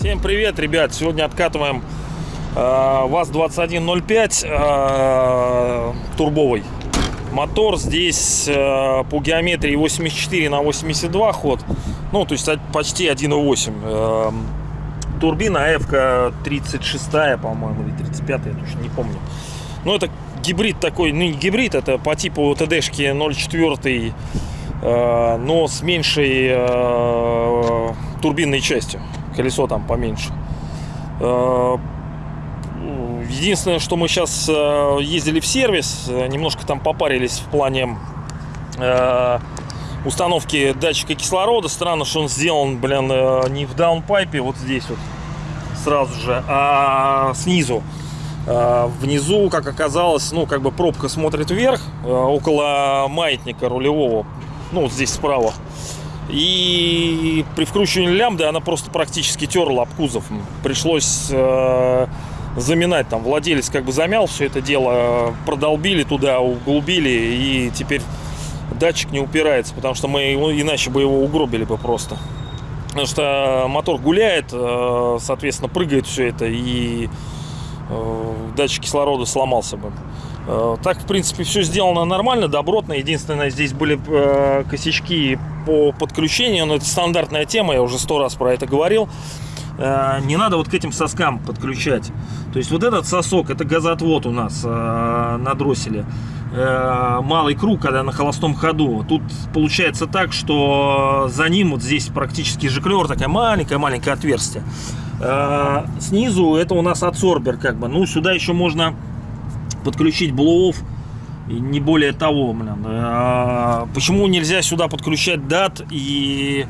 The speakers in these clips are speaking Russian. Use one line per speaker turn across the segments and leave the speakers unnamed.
Всем привет, ребят! Сегодня откатываем э, ВАЗ-2105 э, турбовый. Мотор здесь э, по геометрии 84 на 82 ход. Ну, то есть от- почти 1.8. Э, турбина АФ 36, по-моему, или 35, я точно не помню. Ну, это гибрид такой, ну, не гибрид, это по типу ТДшки 0.4, э, но с меньшей э, турбинной частью. Колесо там поменьше. Э, Единственное, что мы сейчас ездили в сервис, немножко там попарились в плане установки датчика кислорода. Странно, что он сделан, блин, не в даунпайпе, вот здесь вот сразу же, а снизу. Э, Внизу, как оказалось, ну, как бы пробка смотрит вверх, э, около маятника рулевого, ну, вот здесь справа. И при вкручивании лямбды она просто практически терла об кузов. Пришлось э, заминать. Там владелец как бы замял все это дело, продолбили туда, углубили, и теперь датчик не упирается, потому что мы его, иначе бы его угробили бы просто. Потому что мотор гуляет, соответственно, прыгает все это, и датчик кислорода сломался бы. Э, Так, в принципе, все сделано нормально, добротно. Единственное, здесь были э, косячки по подключению, но это стандартная тема, я уже сто раз про это говорил. Э, Не надо вот к этим соскам подключать. То есть вот этот сосок, это газоотвод у нас э, на дросселе. Э, Малый круг, когда на холостом ходу. Тут получается так, что за ним вот здесь практически жиклер, такая маленькая-маленькое отверстие. Снизу это у нас адсорбер как бы. Ну, сюда еще можно подключить блоуов не более того, блин. Почему нельзя сюда подключать дат и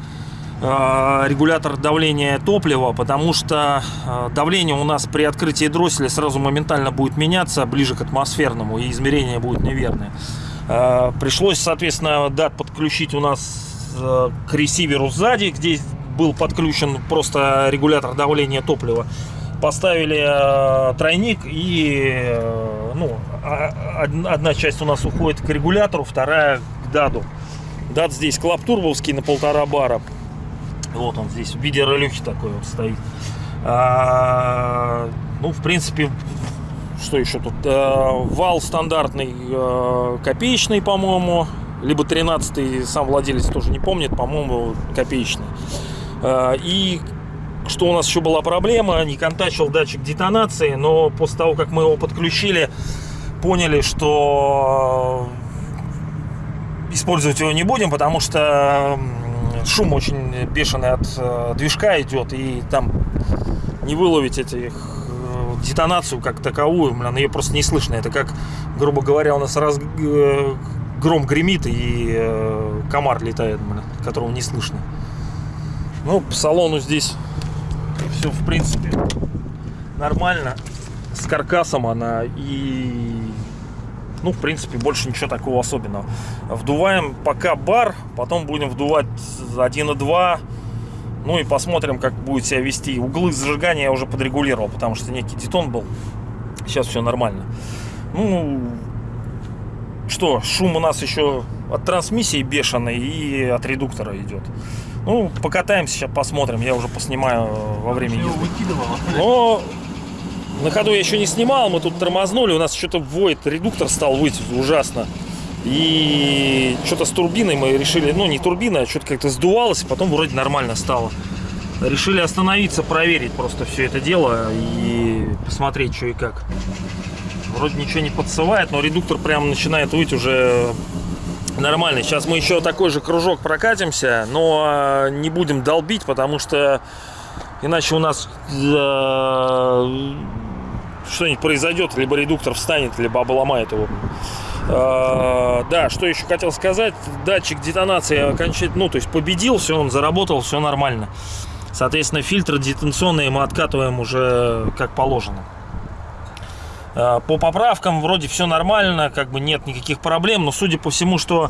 регулятор давления топлива? Потому что а, давление у нас при открытии дросселя сразу моментально будет меняться ближе к атмосферному, и измерение будет неверное. А, Пришлось, соответственно, дат подключить у нас э, к ресиверу сзади, где был подключен просто регулятор давления топлива поставили э, тройник и э, ну, а- од- одна часть у нас уходит к регулятору, вторая к даду. Дат здесь клаптурбовский на полтора бара. Вот он здесь в виде ролюхи такой вот стоит. А, ну, в принципе, что еще тут? Э, вал стандартный, э, копеечный, по-моему. Либо 13 сам владелец тоже не помнит, по-моему, копеечный. Э, И что у нас еще была проблема, не контачил датчик детонации, но после того, как мы его подключили, поняли, что использовать его не будем, потому что шум очень бешеный от э, движка идет, и там не выловить этих э, детонацию как таковую, блин, ее просто не слышно. Это как, грубо говоря, у нас раз э, гром гремит и комар летает, блин, которого не слышно. Ну, по салону здесь все, в принципе, нормально. С каркасом она и... Ну, в принципе, больше ничего такого особенного. Вдуваем пока бар, потом будем вдувать 1.2. Ну и посмотрим, как будет себя вести. Углы зажигания я уже подрегулировал, потому что некий детон был. Сейчас все нормально. Ну, что, шум у нас еще от трансмиссии бешеный и от редуктора идет. Ну, покатаемся сейчас, посмотрим. Я уже поснимаю во время езды. Но на ходу я еще не снимал, мы тут тормознули, у нас что-то воет, редуктор стал выть ужасно. И что-то с турбиной мы решили, ну не турбина, а что-то как-то сдувалось, потом вроде нормально стало. Решили остановиться, проверить просто все это дело и посмотреть, что и как. Вроде ничего не подсывает, но редуктор прям начинает выть уже нормально. Сейчас мы еще такой же кружок прокатимся, но э, не будем долбить, потому что иначе у нас э, что-нибудь произойдет, либо редуктор встанет, либо обломает его. Э, да, что еще хотел сказать, датчик детонации окончательно, ну, то есть победил, все, он заработал, все нормально. Соответственно, фильтры детонационные мы откатываем уже как положено. Э, По поправкам вроде все нормально, как бы нет никаких проблем, но судя по всему, что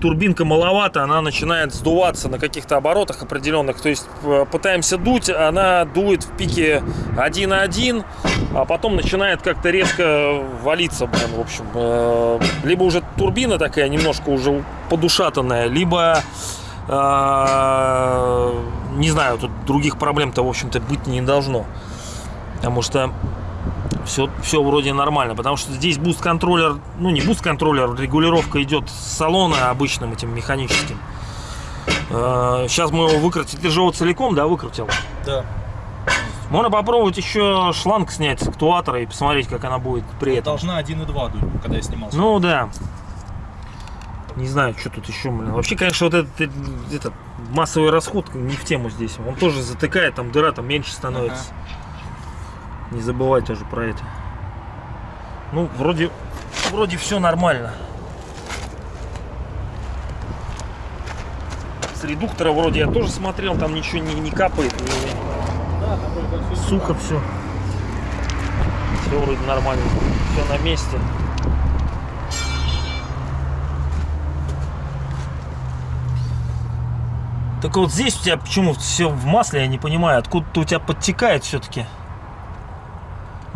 турбинка маловато, она начинает сдуваться на каких-то оборотах определенных. То есть э, пытаемся дуть, она дует в пике 1.1, а потом начинает как-то резко валиться, блин, в общем. Э, Либо уже турбина такая немножко уже подушатанная, либо, э, не знаю, тут других проблем-то, в общем-то, быть не должно. Потому что все, все вроде нормально, потому что здесь boost -контроллер, ну не boost -контроллер, регулировка идет с салона обычным этим механическим. Э, Сейчас мы его выкрутили, ты же его целиком, да, выкрутил?
Да.
Можно попробовать еще шланг снять с актуатора и посмотреть, как она будет при этом.
Должна 1.2 дуть, когда я снимал.
Ну да. Не знаю, что тут еще, блин. Вообще, конечно, вот этот, э, этот массовый расход не в тему здесь. Он тоже затыкает, там дыра там меньше становится. Не забывай тоже про это. Ну, вроде, вроде все нормально. С редуктора вроде я тоже смотрел, там ничего не, не капает, не- сухо все. Все вроде нормально, все на месте. Так вот здесь у тебя почему все в масле, я не понимаю, откуда-то у тебя подтекает все-таки.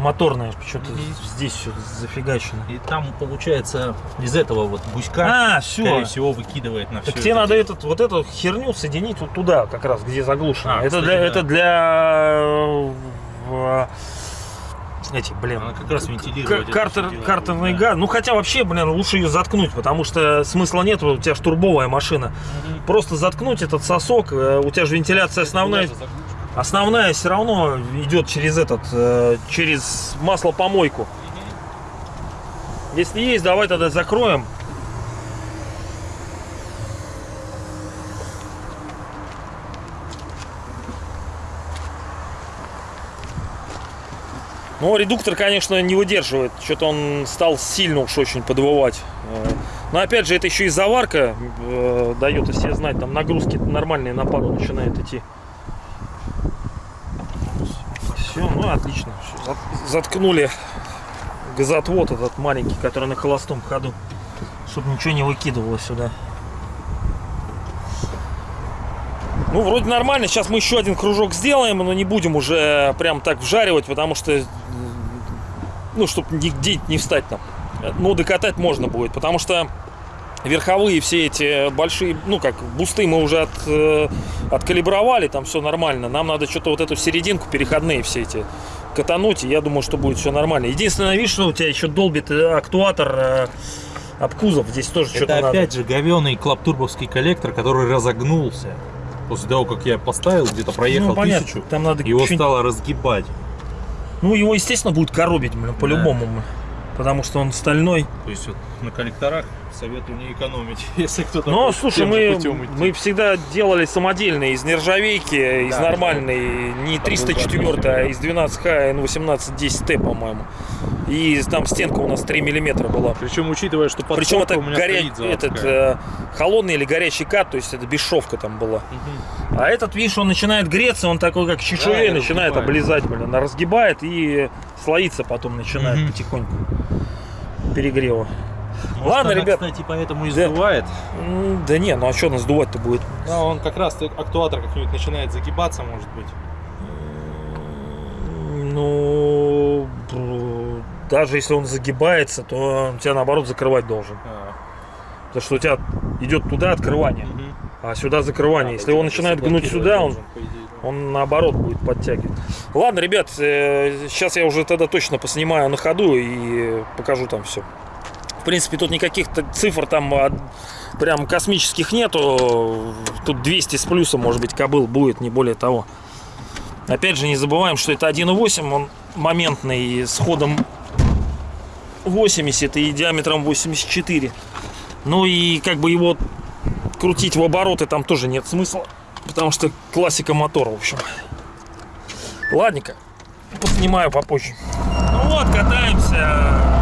Моторное, что-то здесь все зафигачено.
И там, получается, из этого вот гуська,
А, все.
скорее всего, выкидывает на все.
Так тебе надо этот, вот эту херню соединить вот туда, как раз, где заглушено.
А,
это,
кстати,
для,
да.
это для э, эти, блин,
Она как раз вентилирует.
Картер, картерный
да.
газ. Ну хотя вообще, блин, лучше ее заткнуть, потому что смысла нет, у тебя ж турбовая машина. Просто заткнуть этот сосок, э, у тебя же вентиляция основная. Основная все равно идет через этот, э, через маслопомойку. Если есть, давай тогда закроем. Ну, редуктор, конечно, не выдерживает. Что-то он стал сильно уж очень подвывать. Э, Но опять же, это еще и заварка э, дает о себе знать. Там нагрузки нормальные на пару начинает идти. Все, ну отлично. Заткнули газотвод этот маленький, который на холостом ходу, чтобы ничего не выкидывало сюда. Ну, вроде нормально. Сейчас мы еще один кружок сделаем, но не будем уже прям так вжаривать, потому что, ну, чтобы нигде не встать там. Ну, докатать можно будет, потому что верховые все эти большие, ну, как бусты мы уже от, э, откалибровали, там все нормально. Нам надо что-то вот эту серединку, переходные все эти катануть, и я думаю, что будет все нормально. Единственное, видишь, что у тебя еще долбит э, актуатор э, об кузов. Здесь тоже что-то
Это
надо.
опять же говеный клаптурбовский коллектор, который разогнулся. После того, как я поставил, где-то проехал
ну, понятно,
тысячу,
там надо
его стало разгибать.
Ну, его, естественно, будет коробить, блин, по-любому. блин. Потому что он стальной.
То есть вот на коллекторах советую не экономить, если кто-то
Но,
хочет
слушай, мы, мы всегда делали самодельные из нержавейки, из
Да,
нормальной, не 304, а из 12Х N1810T, по-моему. И там стенка у нас 3 миллиметра была.
Причем учитывая, что подсобка
Причем это
у меня
горя... этот, э, холодный или горячий кат, то есть это бесшовка там была.
Мгм.
А этот, видишь, он начинает греться, он такой как чешуей
Да,
начинает облизать, блин, она разгибает и слоиться потом начинает
Мгм.
потихоньку перегрева.
Может,
Ладно,
она,
ребят.
кстати, поэтому и
Да.
сдувает.
М, Да не, ну а что нас сдувать-то будет?
Да, он как раз актуатор как-нибудь начинает загибаться, может быть.
Ну, даже если он загибается, то он тебя наоборот закрывать должен.
А,
Потому что у тебя идет туда открывание, а сюда закрывание. Если он начинает гнуть сюда, он,
Должен, по идее, да.
он наоборот будет подтягивать. Ладно, ребят, сейчас я уже тогда точно поснимаю на ходу и покажу там все. В принципе, тут никаких цифр там прям космических нету. Тут 200 с плюсом, может быть, кобыл будет, не более того. Опять же, не забываем, что это 1.8, он моментный, с ходом 80 и диаметром 84. Ну и как бы его крутить в обороты там тоже нет смысла, потому что классика мотора, в общем. Ладненько, поснимаю попозже. Ну вот, катаемся,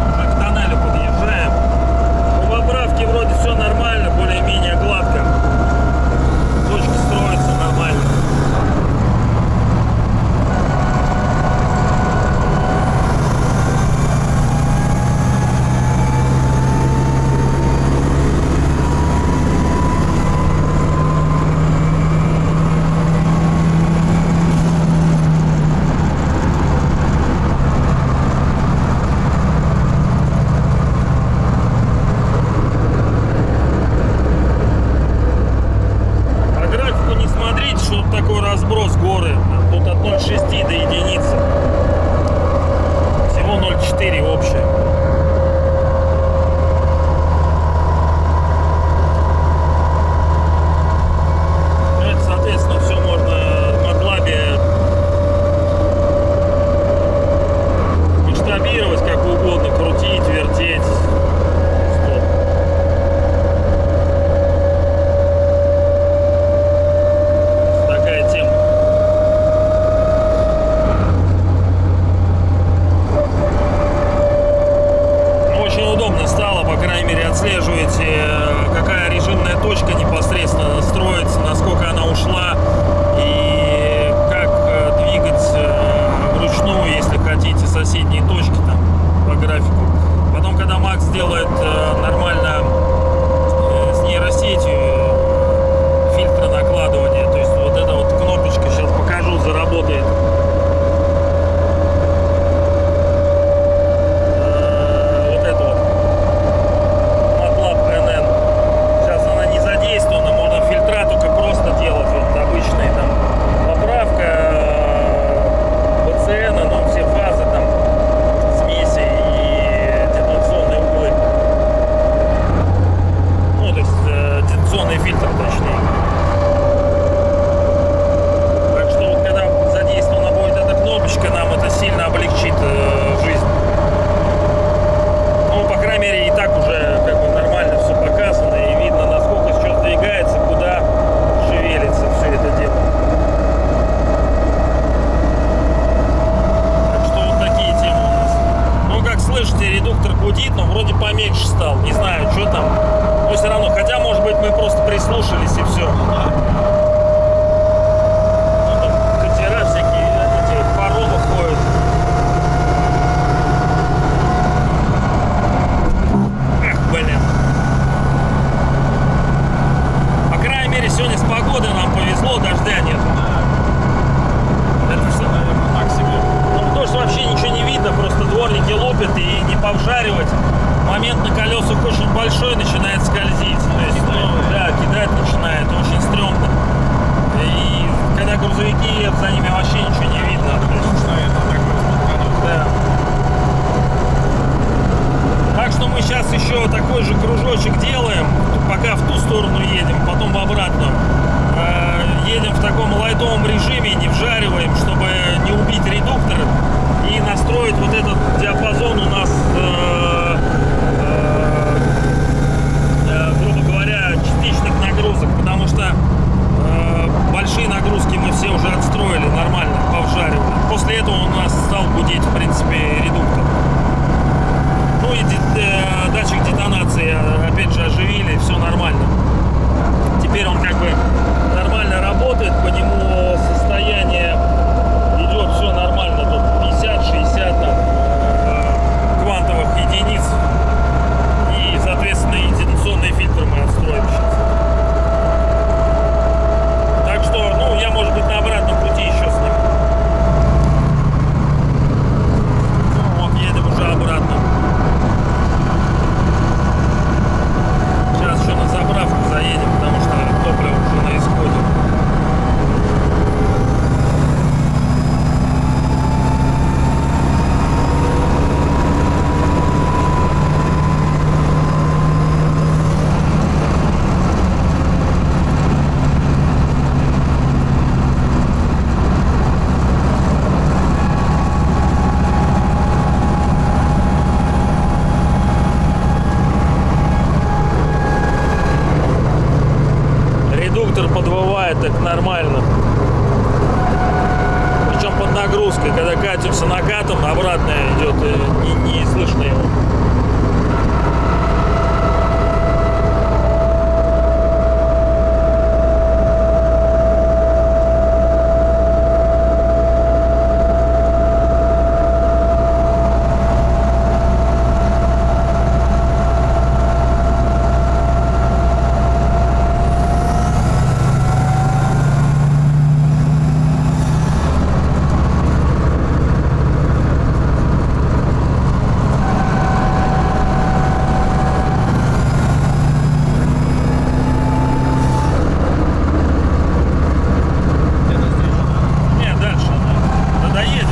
стал гудеть, в принципе, редуктор. Ну и э, датчик детонации э, опять же оживили, все нормально. Теперь он как бы нормально работает, по нему состояние идет все нормально, тут 50-60 там, э, квантовых единиц. И, соответственно, идентационный фильтр мы отстроим сейчас. Так что, ну, я, может быть, на обратном пути еще сниму. Ну, вот едем уже обратно. Сейчас еще на заправку заедем, потому что топливо уже на исходе. Редуктор подвывает так нормально. Причем под нагрузкой. Когда катимся накатом, обратно идет, и не, не слышно его. Не, дальше. Да, да доедем.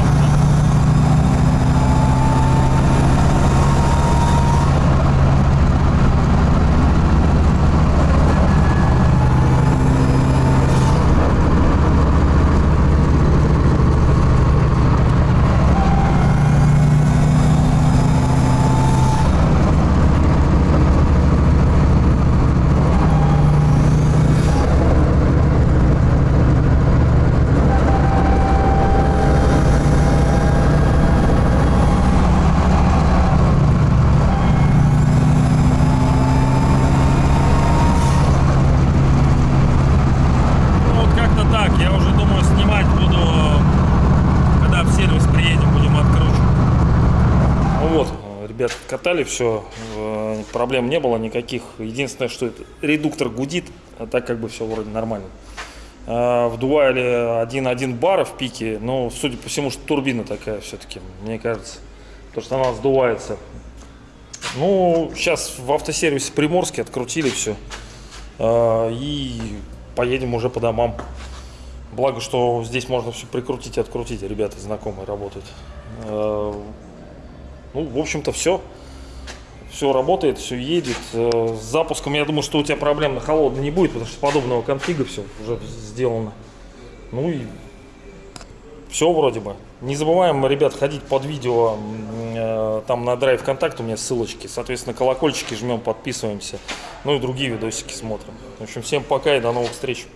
Ну, вот как-то так. Я уже думаю, снимать буду, когда в сервис приедем, будем откручивать. Ну вот, ребят, катали все, проблем не было никаких. Единственное, что это редуктор гудит, а так как бы все вроде нормально. А, Вдували 1,1 бара в пике, но судя по всему, что турбина такая все-таки, мне кажется. Потому что она сдувается. Ну, сейчас в автосервисе Приморске открутили все. И поедем уже по домам. Благо, что здесь можно все прикрутить и открутить. Ребята знакомые работают. Ну, в общем-то, все. Все работает, все едет. Э, С запуском, я думаю, что у тебя проблем на холодно не будет, потому что подобного конфига все уже сделано. Ну и все вроде бы. Не забываем, ребят, ходить под видео. э, Там на драйв контакт у меня ссылочки. Соответственно, колокольчики жмем, подписываемся. Ну и другие видосики смотрим. В общем, всем пока и до новых встреч.